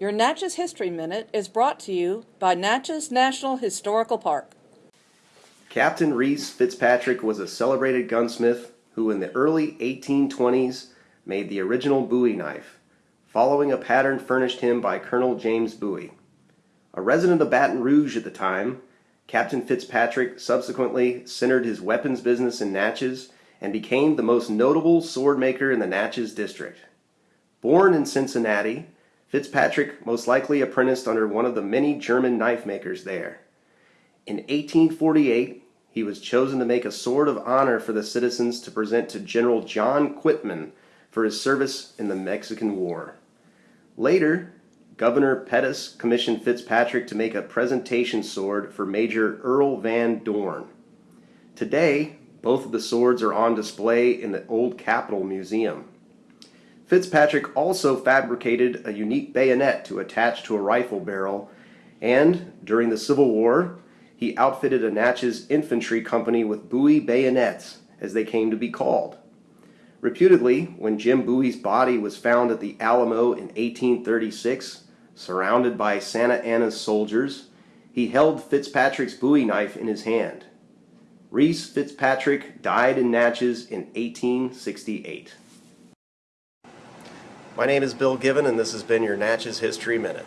Your Natchez History Minute is brought to you by Natchez National Historical Park. Captain Reese Fitzpatrick was a celebrated gunsmith who in the early 1820s made the original Bowie knife, following a pattern furnished him by Colonel James Bowie. A resident of Baton Rouge at the time, Captain Fitzpatrick subsequently centered his weapons business in Natchez and became the most notable sword maker in the Natchez district. Born in Cincinnati, Fitzpatrick most likely apprenticed under one of the many German knife makers there. In 1848, he was chosen to make a sword of honor for the citizens to present to General John Quitman for his service in the Mexican War. Later, Governor Pettus commissioned Fitzpatrick to make a presentation sword for Major Earl Van Dorn. Today, both of the swords are on display in the Old Capitol Museum. Fitzpatrick also fabricated a unique bayonet to attach to a rifle barrel, and during the Civil War, he outfitted a Natchez infantry company with Bowie bayonets, as they came to be called. Reputedly, when Jim Bowie's body was found at the Alamo in 1836, surrounded by Santa Anna's soldiers, he held Fitzpatrick's Bowie knife in his hand. Reese Fitzpatrick died in Natchez in 1868. My name is Bill Given, and this has been your Natchez History Minute.